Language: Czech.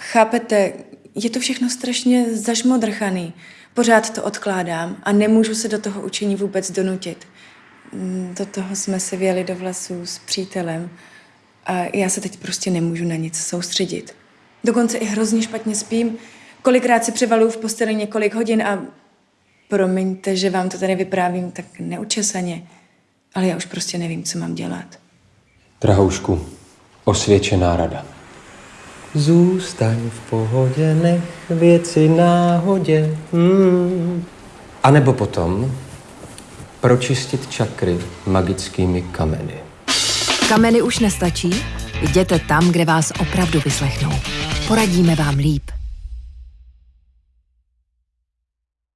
chápete, je to všechno strašně zašmodrchaný. Pořád to odkládám a nemůžu se do toho učení vůbec donutit. Mm, Do toho jsme se věli do vlasů s přítelem a já se teď prostě nemůžu na nic soustředit. Dokonce i hrozně špatně spím. Kolikrát si převaluju v posteli několik hodin a promiňte, že vám to tady vyprávím tak neučesaně, ale já už prostě nevím, co mám dělat. Drahoušku, osvědčená rada. Zůstaň v pohodě, nech věci náhodě. Hmm. A nebo potom pročistit čakry magickými kameny. Kameny už nestačí? Jděte tam, kde vás opravdu vyslechnou. Poradíme vám líp.